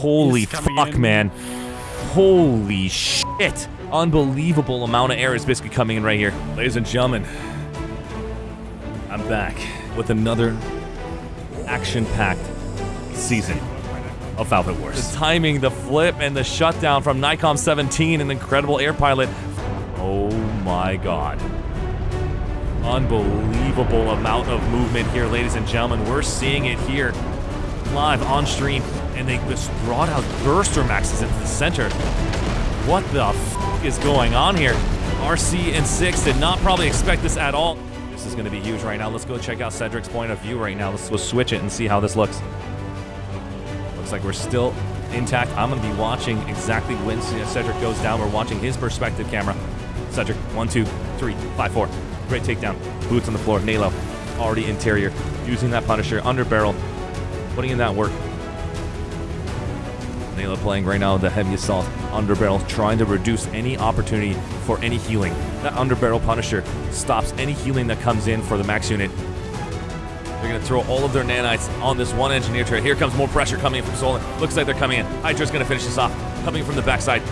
Holy fuck, in. man. Holy shit. Unbelievable amount of air is basically coming in right here. Ladies and gentlemen, I'm back with another action-packed season of Velvet Wars. The timing, the flip, and the shutdown from Nikon 17, an incredible air pilot. Oh my god. Unbelievable amount of movement here, ladies and gentlemen. We're seeing it here live on stream, and they just brought out Burster Maxes into the center. What the is going on here? RC and Six did not probably expect this at all. This is going to be huge right now. Let's go check out Cedric's point of view right now. Let's, let's switch it and see how this looks. Looks like we're still intact. I'm going to be watching exactly when Cedric goes down. We're watching his perspective camera. Cedric, one, two, three, five, four. Great takedown. Boots on the floor. Nalo, already interior. Using that Punisher, under barrel. Putting in that work. Nalo playing right now the heavy assault under barrel, trying to reduce any opportunity for any healing. That under barrel Punisher stops any healing that comes in for the max unit. They're going to throw all of their nanites on this one engineer turret. Here comes more pressure coming in from Solon. Looks like they're coming in. Hydra's going to finish this off. Coming from the backside.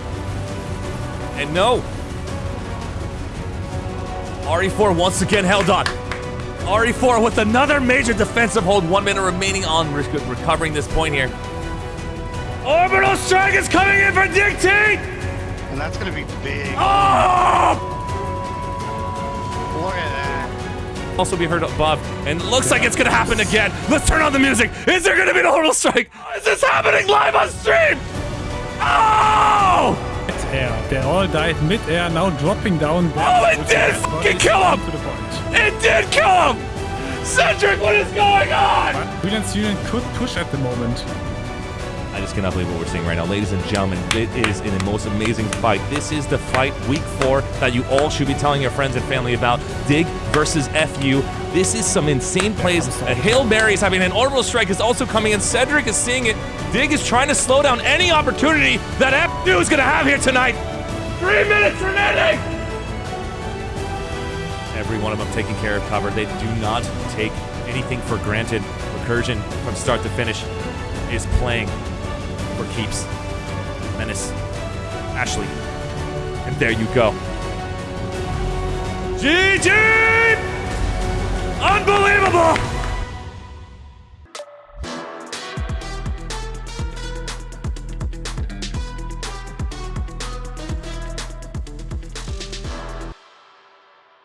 And no! RE4 once again held on. RE4 with another major defensive hold. One minute remaining on re- recovering this point here. Orbital strike is coming in for Dictate! And that's gonna be big. Oh! Look at that. Also be heard above, and it looks like it's gonna happen again. Let's turn on the music. Is there gonna be an orbital strike? Oh, is this happening live on stream? Oh! Mid-air. They all died mid-air, now dropping down. Oh, it did fucking kill him! To the point. It did kill him! Cedric, what is going on? But Brilliance Union could push at the moment. I just cannot believe what we're seeing right now. Ladies and gentlemen, it is in the most amazing fight. This is the fight week four that you all should be telling your friends and family about. Dig versus FU. This is some insane plays. A Hail Mary is having an orbital strike is also coming in. Cedric is seeing it. Dig is trying to slow down any opportunity that FU is going to have here tonight. Three minutes remaining. Every one of them taking care of cover. They do not take anything for granted. Recursion from start to finish is playing for keeps. Menace. Ashley. And there you go. GG! Unbelievable!